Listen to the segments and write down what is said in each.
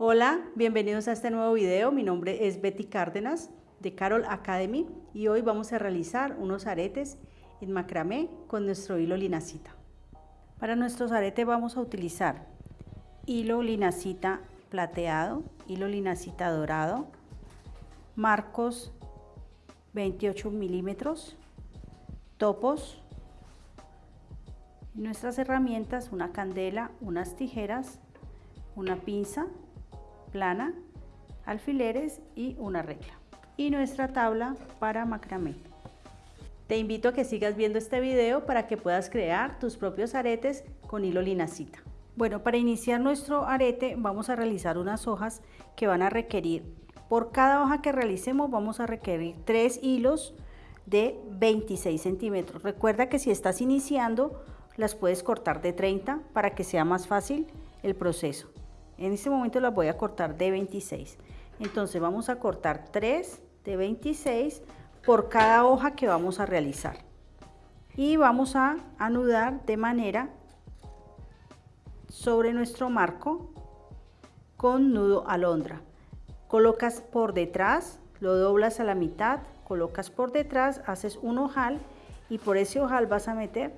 Hola, bienvenidos a este nuevo video. Mi nombre es Betty Cárdenas de Carol Academy y hoy vamos a realizar unos aretes en macramé con nuestro hilo linacita. Para nuestros aretes vamos a utilizar hilo linacita plateado, hilo linacita dorado, marcos 28 milímetros, topos, nuestras herramientas, una candela, unas tijeras, una pinza plana, alfileres y una regla. Y nuestra tabla para macramé. Te invito a que sigas viendo este video para que puedas crear tus propios aretes con hilo linacita. Bueno, para iniciar nuestro arete vamos a realizar unas hojas que van a requerir, por cada hoja que realicemos vamos a requerir tres hilos de 26 centímetros. Recuerda que si estás iniciando las puedes cortar de 30 para que sea más fácil el proceso. En este momento las voy a cortar de 26. Entonces vamos a cortar 3 de 26 por cada hoja que vamos a realizar. Y vamos a anudar de manera sobre nuestro marco con nudo alondra. Colocas por detrás, lo doblas a la mitad, colocas por detrás, haces un ojal y por ese ojal vas a meter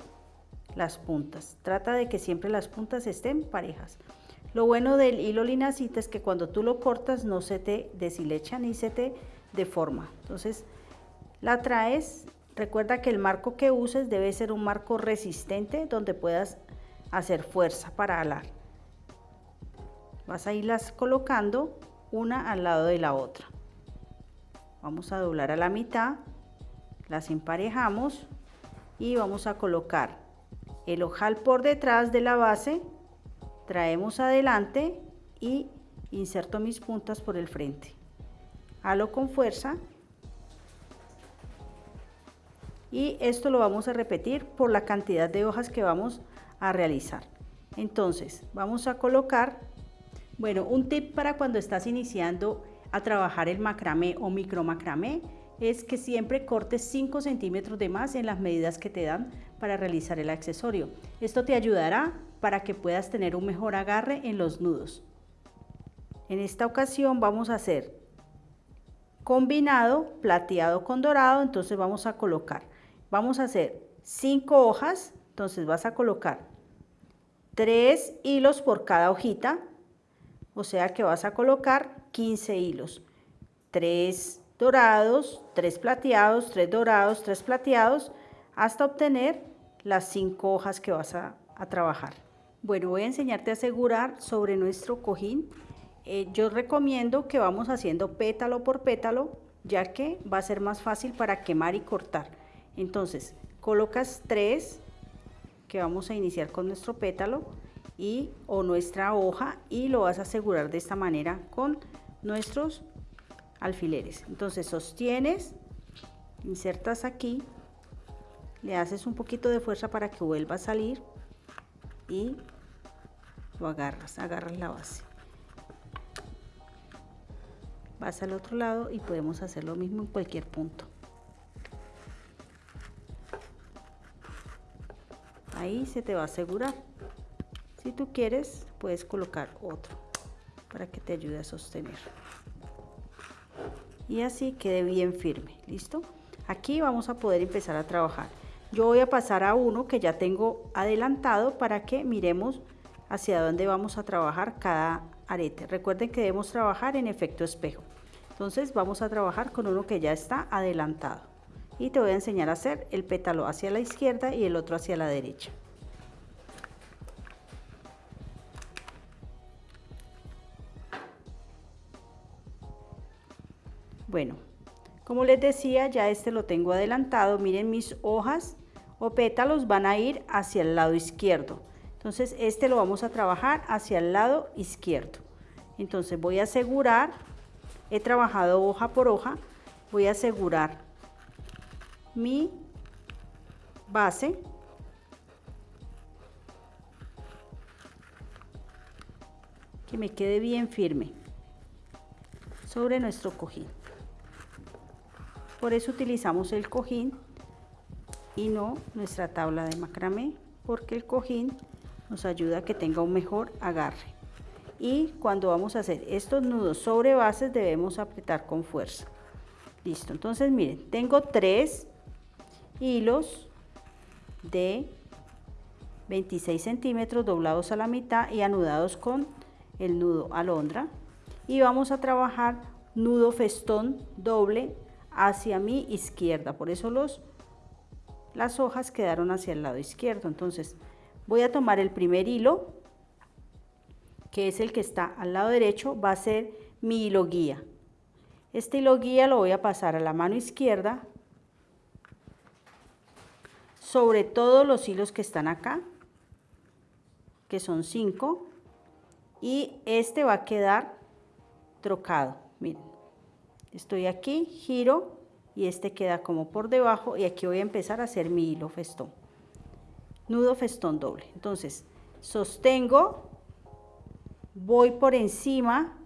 las puntas. Trata de que siempre las puntas estén parejas. Lo bueno del hilo linacita es que cuando tú lo cortas no se te deshilecha ni se te deforma. Entonces la traes, recuerda que el marco que uses debe ser un marco resistente donde puedas hacer fuerza para alar. Vas a irlas colocando una al lado de la otra. Vamos a doblar a la mitad, las emparejamos y vamos a colocar el ojal por detrás de la base traemos adelante y inserto mis puntas por el frente. Halo con fuerza y esto lo vamos a repetir por la cantidad de hojas que vamos a realizar. Entonces vamos a colocar, bueno, un tip para cuando estás iniciando a trabajar el macramé o micro macramé es que siempre cortes 5 centímetros de más en las medidas que te dan para realizar el accesorio. Esto te ayudará para que puedas tener un mejor agarre en los nudos. En esta ocasión vamos a hacer combinado plateado con dorado, entonces vamos a colocar, vamos a hacer 5 hojas, entonces vas a colocar 3 hilos por cada hojita, o sea que vas a colocar 15 hilos, 3 dorados, 3 plateados, 3 dorados, 3 plateados, hasta obtener las 5 hojas que vas a, a trabajar. Bueno, voy a enseñarte a asegurar sobre nuestro cojín. Eh, yo recomiendo que vamos haciendo pétalo por pétalo, ya que va a ser más fácil para quemar y cortar. Entonces, colocas tres, que vamos a iniciar con nuestro pétalo, y, o nuestra hoja, y lo vas a asegurar de esta manera con nuestros alfileres. Entonces, sostienes, insertas aquí, le haces un poquito de fuerza para que vuelva a salir, y lo agarras, agarras la base. Vas al otro lado y podemos hacer lo mismo en cualquier punto. Ahí se te va a asegurar. Si tú quieres, puedes colocar otro para que te ayude a sostener. Y así quede bien firme, ¿listo? Aquí vamos a poder empezar a trabajar. Yo voy a pasar a uno que ya tengo adelantado para que miremos hacia dónde vamos a trabajar cada arete. Recuerden que debemos trabajar en efecto espejo. Entonces vamos a trabajar con uno que ya está adelantado. Y te voy a enseñar a hacer el pétalo hacia la izquierda y el otro hacia la derecha. Bueno, como les decía, ya este lo tengo adelantado. Miren mis hojas o pétalos van a ir hacia el lado izquierdo. Entonces este lo vamos a trabajar hacia el lado izquierdo. Entonces voy a asegurar, he trabajado hoja por hoja, voy a asegurar mi base que me quede bien firme sobre nuestro cojín. Por eso utilizamos el cojín y no nuestra tabla de macramé porque el cojín nos ayuda a que tenga un mejor agarre. y cuando vamos a hacer estos nudos sobre bases debemos apretar con fuerza. Listo, entonces miren, tengo tres hilos de 26 centímetros doblados a la mitad y anudados con el nudo alondra y vamos a trabajar nudo festón doble hacia mi izquierda por eso los las hojas quedaron hacia el lado izquierdo entonces voy a tomar el primer hilo que es el que está al lado derecho va a ser mi hilo guía este hilo guía lo voy a pasar a la mano izquierda sobre todos los hilos que están acá, que son 5, y este va a quedar trocado. Miren, estoy aquí, giro y este queda como por debajo y aquí voy a empezar a hacer mi hilo festón. Nudo festón doble. Entonces, sostengo, voy por encima,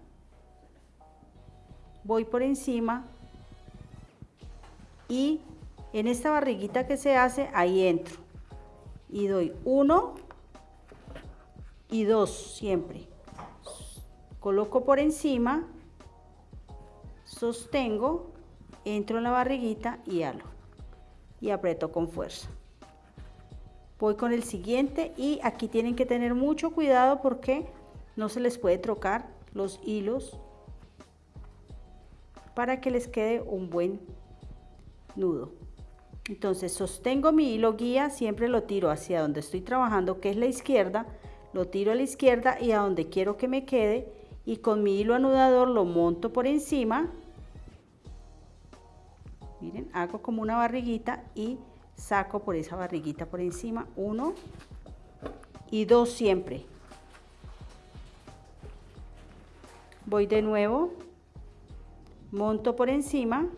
voy por encima y en esta barriguita que se hace, ahí entro. Y doy uno y dos siempre. Coloco por encima, sostengo, entro en la barriguita y halo. Y aprieto con fuerza. Voy con el siguiente y aquí tienen que tener mucho cuidado porque no se les puede trocar los hilos para que les quede un buen nudo. Entonces sostengo mi hilo guía, siempre lo tiro hacia donde estoy trabajando, que es la izquierda, lo tiro a la izquierda y a donde quiero que me quede y con mi hilo anudador lo monto por encima. Miren, hago como una barriguita y saco por esa barriguita por encima, uno y dos siempre. Voy de nuevo, monto por encima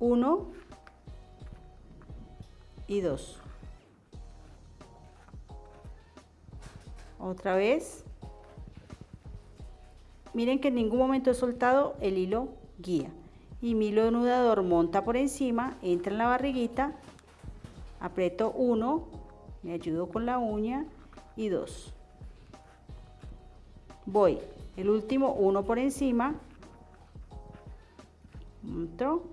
1 y 2. Otra vez. Miren que en ningún momento he soltado el hilo guía. Y mi hilo anudador monta por encima, entra en la barriguita, aprieto 1, me ayudo con la uña y 2. Voy, el último 1 por encima, otro,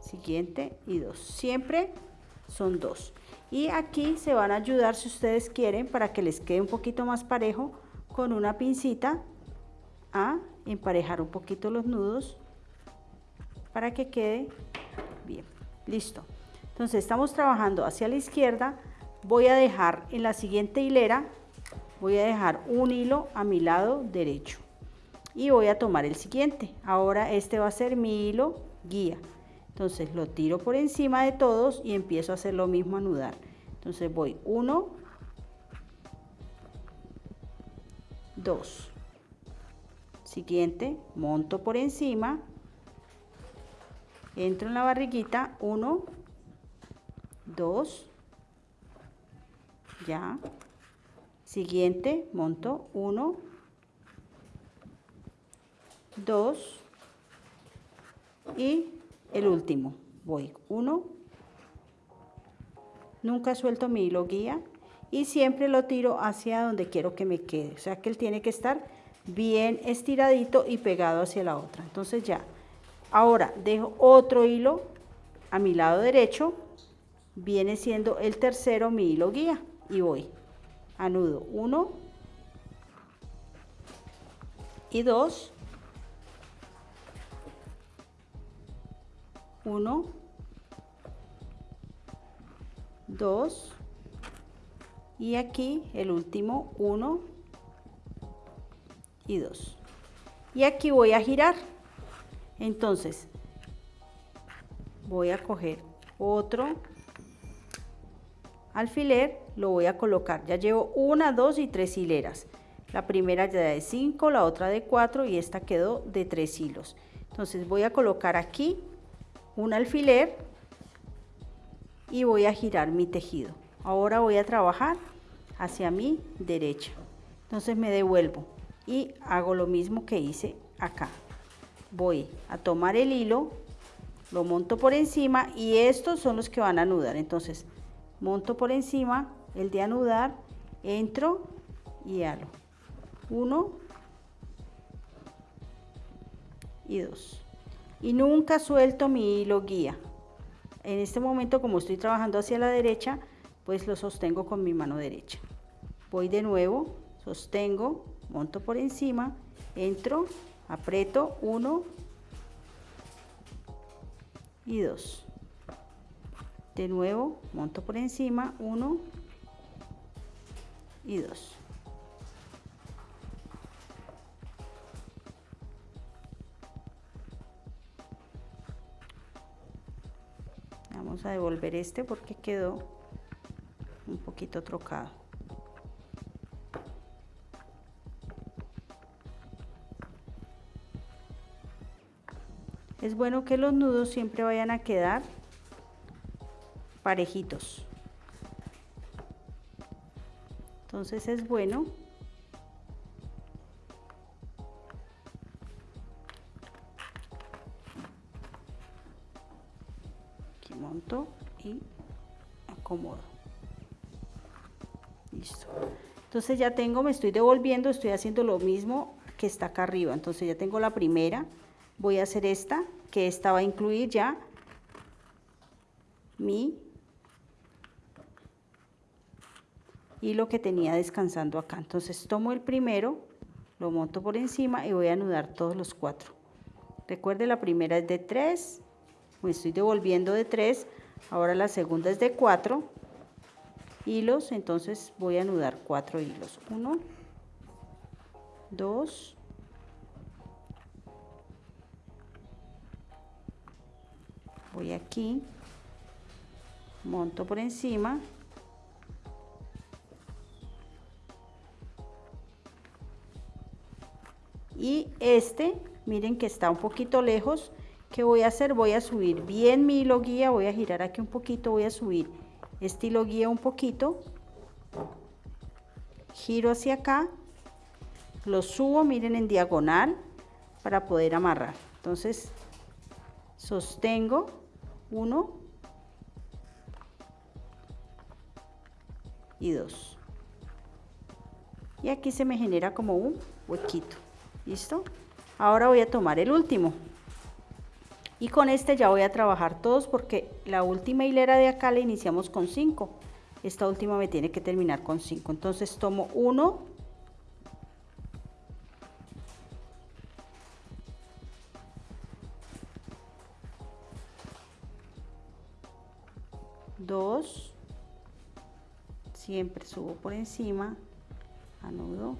siguiente y dos. Siempre son dos. Y aquí se van a ayudar si ustedes quieren para que les quede un poquito más parejo con una pincita a emparejar un poquito los nudos para que quede bien. Listo. Entonces estamos trabajando hacia la izquierda. Voy a dejar en la siguiente hilera, voy a dejar un hilo a mi lado derecho. Y voy a tomar el siguiente. Ahora este va a ser mi hilo guía. Entonces lo tiro por encima de todos y empiezo a hacer lo mismo, anudar. Entonces voy 1, 2. Siguiente, monto por encima, entro en la barriguita, 1, 2, ya. Siguiente, monto 1, 2 y el último. Voy uno. Nunca suelto mi hilo guía y siempre lo tiro hacia donde quiero que me quede. O sea que él tiene que estar bien estiradito y pegado hacia la otra. Entonces ya ahora dejo otro hilo a mi lado derecho. Viene siendo el tercero mi hilo guía. Y voy. Anudo. Uno. Y dos. 1, 2 y aquí el último. 1 y 2. Y aquí voy a girar. Entonces, voy a coger otro alfiler, lo voy a colocar. Ya llevo una, dos y tres hileras. La primera ya de 5, la otra de 4 y esta quedó de 3 hilos. Entonces voy a colocar aquí un alfiler y voy a girar mi tejido. Ahora voy a trabajar hacia mi derecha. Entonces me devuelvo y hago lo mismo que hice acá. Voy a tomar el hilo, lo monto por encima y estos son los que van a anudar. Entonces monto por encima el de anudar, entro y halo. 1 y 2. Y nunca suelto mi hilo guía. En este momento, como estoy trabajando hacia la derecha, pues lo sostengo con mi mano derecha. Voy de nuevo, sostengo, monto por encima, entro, aprieto 1 y 2. De nuevo, monto por encima 1 y 2. Vamos a devolver este porque quedó un poquito trocado. Es bueno que los nudos siempre vayan a quedar parejitos. Entonces es bueno monto y acomodo. Listo. Entonces ya tengo, me estoy devolviendo, estoy haciendo lo mismo que está acá arriba. Entonces ya tengo la primera, voy a hacer esta, que esta va a incluir ya mi hilo que tenía descansando acá. Entonces tomo el primero, lo monto por encima y voy a anudar todos los cuatro. Recuerde la primera es de 3, me estoy devolviendo de 3, ahora la segunda es de 4 hilos, entonces voy a anudar 4 hilos. 1, 2, voy aquí, monto por encima, y este, miren que está un poquito lejos, ¿Qué voy a hacer? Voy a subir bien mi hilo guía, voy a girar aquí un poquito, voy a subir este hilo guía un poquito, giro hacia acá, lo subo, miren en diagonal, para poder amarrar. Entonces, sostengo, uno. Y dos. Y aquí se me genera como un huequito, ¿listo? Ahora voy a tomar el último, y con este ya voy a trabajar todos porque la última hilera de acá la iniciamos con 5 esta última me tiene que terminar con 5 entonces tomo 1 2 siempre subo por encima anudo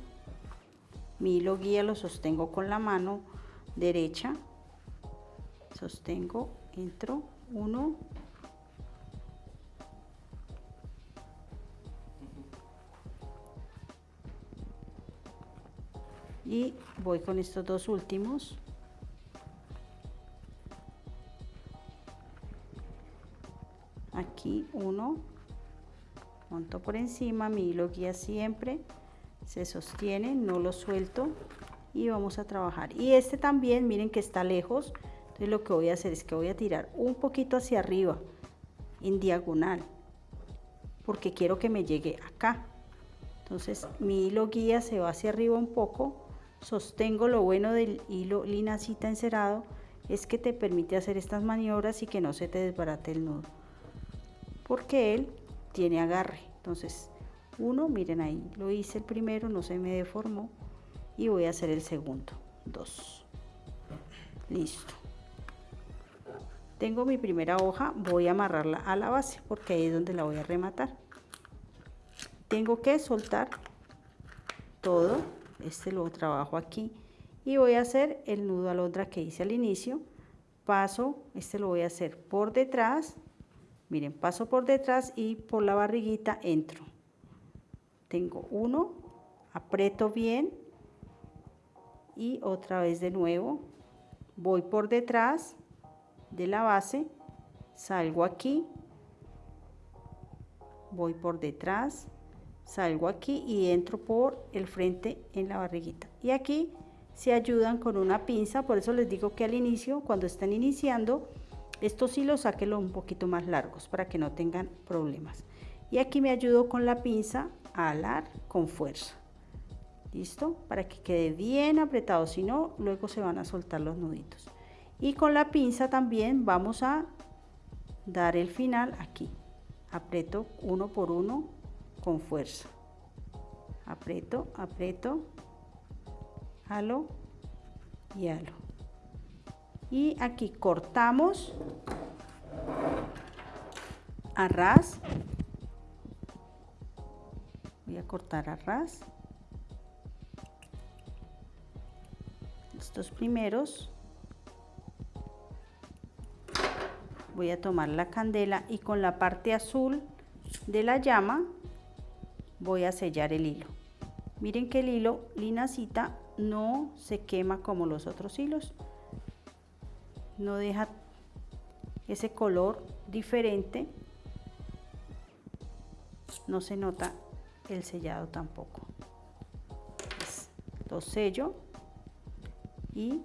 mi hilo guía lo sostengo con la mano derecha sostengo, entro, 1, y voy con estos dos últimos. Uno, monto por encima, mi hilo guía siempre, se sostiene, no lo suelto y vamos a trabajar. Y este también, miren que está lejos, entonces lo que voy a hacer es que voy a tirar un poquito hacia arriba, en diagonal, porque quiero que me llegue acá. Entonces mi hilo guía se va hacia arriba un poco, sostengo lo bueno del hilo linacita encerado, es que te permite hacer estas maniobras y que no se te desbarate el nudo. Porque él tiene agarre. Entonces, uno, miren ahí, lo hice el primero, no se me deformó. Y voy a hacer el segundo. Dos. Listo tengo mi primera hoja, voy a amarrarla a la base porque ahí es donde la voy a rematar. Tengo que soltar todo, este lo trabajo aquí y voy a hacer el nudo alondra que hice al inicio. Paso, este lo voy a hacer por detrás, miren, paso por detrás y por la barriguita entro. Tengo uno, aprieto bien y otra vez de nuevo, voy por detrás, de la base, salgo aquí, voy por detrás, salgo aquí y entro por el frente en la barriguita. Y aquí se ayudan con una pinza, por eso les digo que al inicio, cuando están iniciando, estos hilos sáquenlo un poquito más largos para que no tengan problemas. Y aquí me ayudo con la pinza a alar con fuerza. ¿Listo? Para que quede bien apretado, si no, luego se van a soltar los nuditos. Y con la pinza también vamos a dar el final aquí. Aprieto uno por uno con fuerza. Aprieto, aprieto, halo y halo. Y aquí cortamos a ras. Voy a cortar a ras. Estos primeros voy a tomar la candela y con la parte azul de la llama voy a sellar el hilo. Miren que el hilo linacita no se quema como los otros hilos. No deja ese color diferente. No se nota el sellado tampoco. lo sello y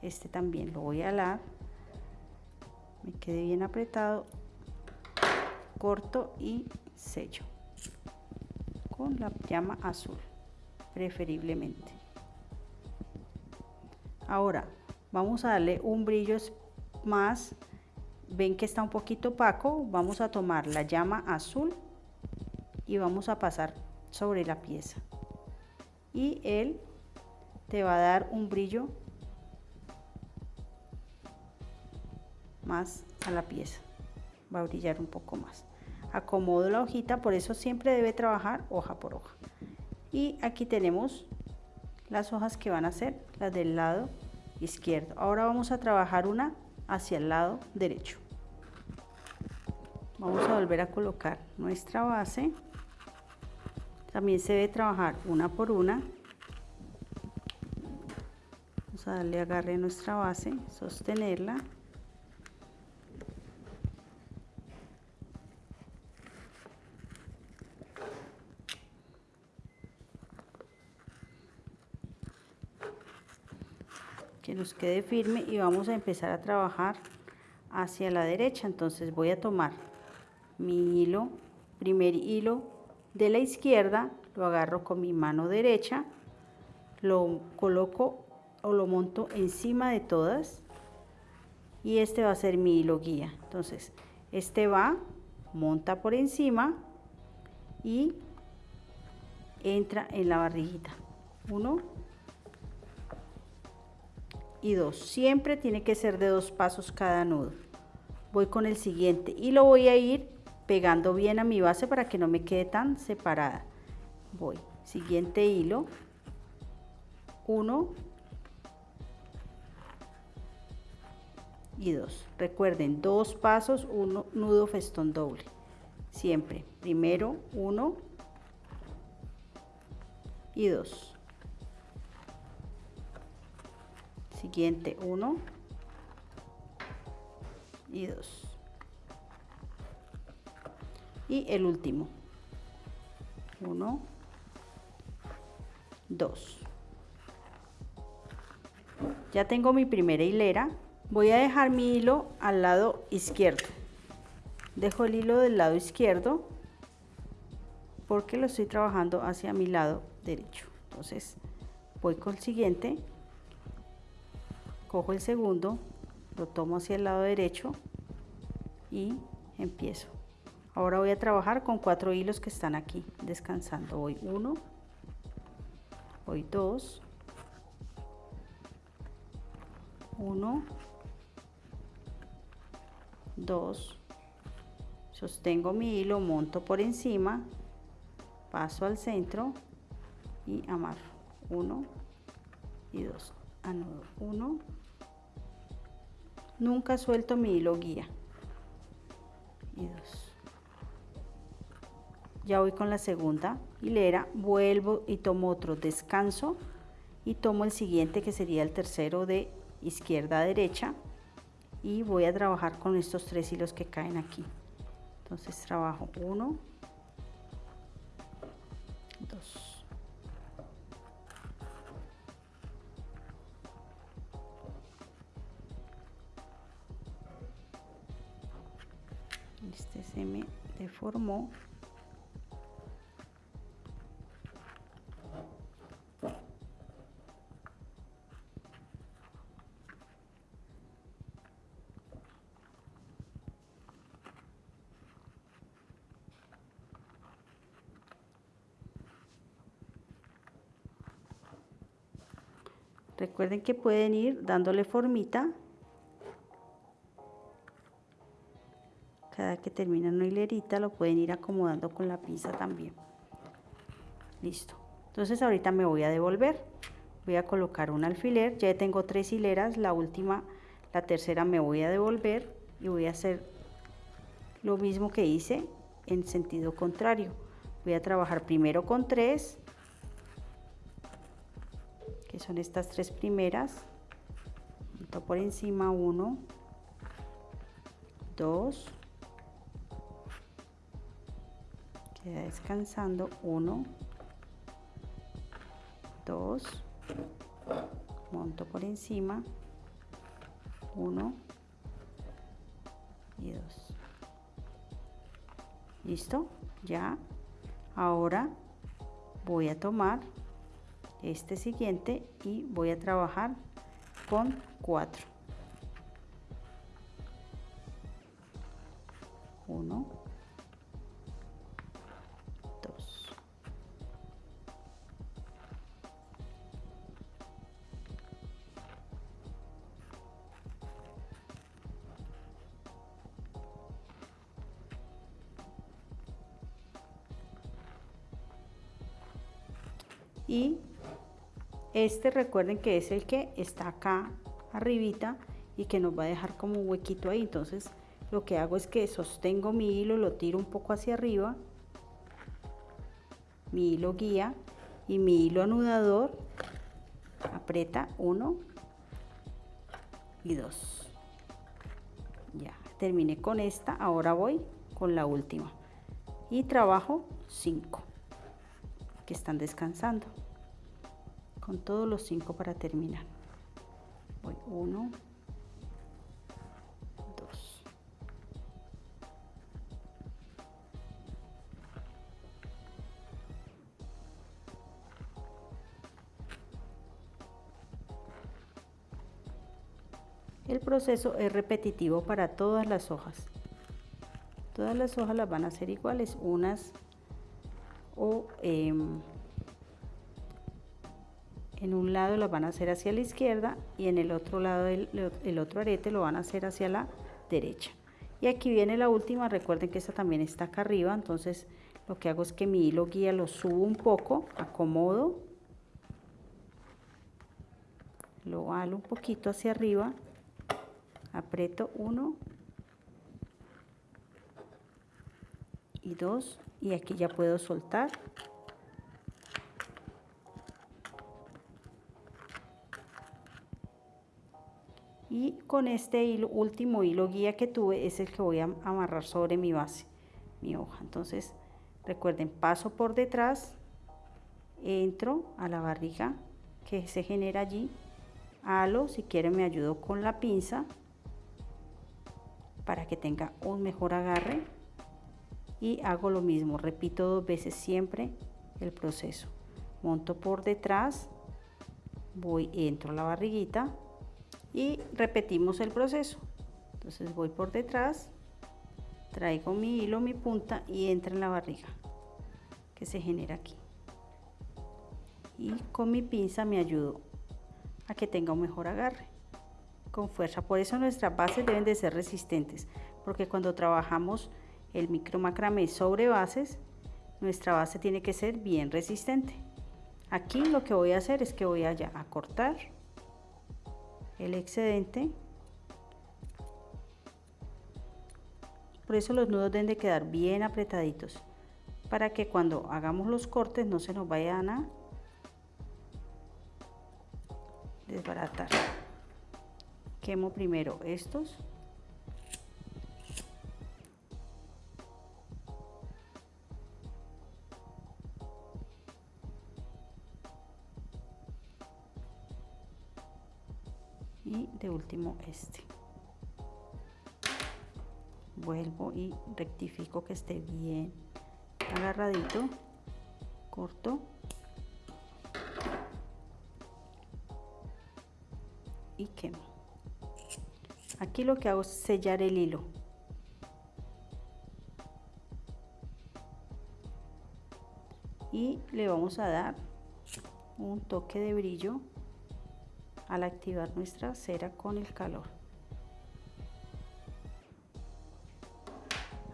este también lo voy a alar. Me quede bien apretado. Corto y sello con la llama azul preferiblemente ahora vamos a darle un brillo más. Ven que está un poquito opaco. Vamos a tomar la llama azul y vamos a pasar sobre la pieza. Y él te va a dar un brillo más a la pieza. Va a brillar un poco más. Acomodo la hojita, por eso siempre debe trabajar hoja por hoja. Y aquí tenemos las hojas que van a ser las del lado izquierdo. Ahora vamos a trabajar una hacia el lado derecho. Vamos a volver a colocar nuestra base. También se debe trabajar una por una. Vamos a darle agarre a nuestra base, sostenerla. Nos quede firme y vamos a empezar a trabajar hacia la derecha. Entonces voy a tomar mi hilo primer hilo de la izquierda lo agarro con mi mano derecha lo coloco o lo monto encima de todas y este va a ser mi hilo guía. Entonces este va monta por encima y entra en la barriguita. Uno y dos. Siempre tiene que ser de dos pasos cada nudo. Voy con el siguiente y lo voy a ir pegando bien a mi base para que no me quede tan separada. Voy, siguiente hilo, uno y dos. Recuerden, dos pasos, uno nudo festón doble. Siempre, primero uno y dos. Siguiente 1 y 2 y el último 1 2 ya tengo mi primera hilera. Voy a dejar mi hilo al lado izquierdo. Dejo el hilo del lado izquierdo porque lo estoy trabajando hacia mi lado derecho. Entonces voy con el siguiente cojo el segundo, lo tomo hacia el lado derecho y empiezo. Ahora voy a trabajar con cuatro hilos que están aquí descansando. Voy uno, voy dos, uno, dos, sostengo mi hilo, monto por encima, paso al centro y amarro. Uno y dos. Anudo. Uno, Nunca suelto mi hilo guía. Y dos. Ya voy con la segunda hilera, vuelvo y tomo otro descanso y tomo el siguiente que sería el tercero de izquierda a derecha y voy a trabajar con estos tres hilos que caen aquí. Entonces trabajo uno, dos, formó Recuerden que pueden ir dándole formita terminan una hilerita lo pueden ir acomodando con la pinza también. Listo. Entonces ahorita me voy a devolver. Voy a colocar un alfiler. Ya tengo tres hileras. La última, la tercera me voy a devolver y voy a hacer lo mismo que hice en sentido contrario. Voy a trabajar primero con tres, que son estas tres primeras. por encima uno, dos, descansando. Uno. Dos. Monto por encima. Uno. Y dos. Listo. Ya. Ahora voy a tomar este siguiente y voy a trabajar con cuatro. Uno. Este recuerden que es el que está acá arribita y que nos va a dejar como un huequito ahí. Entonces lo que hago es que sostengo mi hilo, lo tiro un poco hacia arriba, mi hilo guía y mi hilo anudador aprieta uno y dos. Ya, terminé con esta, ahora voy con la última y trabajo 5 que están descansando con todos los cinco para terminar. Voy uno dos. El proceso es repetitivo para todas las hojas. Todas las hojas las van a hacer iguales unas o eh, en un lado lo van a hacer hacia la izquierda y en el otro lado el, otro arete lo van a hacer hacia la derecha. Y aquí viene la última recuerden que esta también está acá arriba entonces lo que hago es que mi hilo guía lo subo un poco acomodo lo halo un poquito hacia arriba aprieto uno y dos y aquí ya puedo soltar y con este hilo, último hilo guía que tuve es el que voy a amarrar sobre mi base, mi hoja. Entonces recuerden, paso por detrás, entro a la barriga que se genera allí, halo, si quieren me ayudo con la pinza para que tenga un mejor agarre y hago lo mismo, repito dos veces siempre el proceso. Monto por detrás, voy, entro a la barriguita, y repetimos el proceso. Entonces voy por detrás traigo mi hilo mi punta y entra en la barriga que se genera aquí. Y con mi pinza me ayudo a que tenga un mejor agarre. Con fuerza. Por eso nuestras bases deben de ser resistentes porque cuando trabajamos el micro macramé sobre bases nuestra base tiene que ser bien resistente. Aquí lo que voy a hacer es que voy allá a cortar el excedente. Por eso los nudos deben de quedar bien apretaditos para que cuando hagamos los cortes no se nos vayan a desbaratar. Quemo primero estos. De último este. Vuelvo y rectifico que esté bien agarradito corto. Y quemo. Aquí lo que hago es sellar el hilo. Y le vamos a dar un toque de brillo al activar nuestra cera con el calor.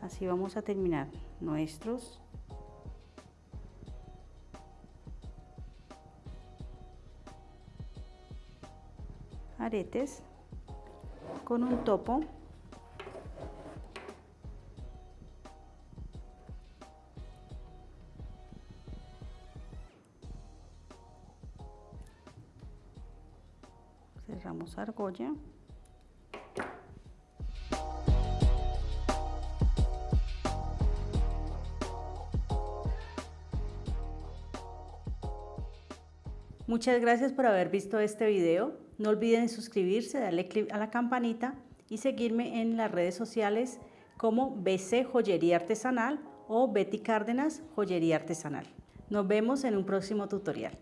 Así vamos a terminar nuestros aretes con un topo argolla Muchas gracias por haber visto este video. No olviden suscribirse, darle clic a la campanita y seguirme en las redes sociales como BC Joyería Artesanal o Betty Cárdenas Joyería Artesanal. Nos vemos en un próximo tutorial.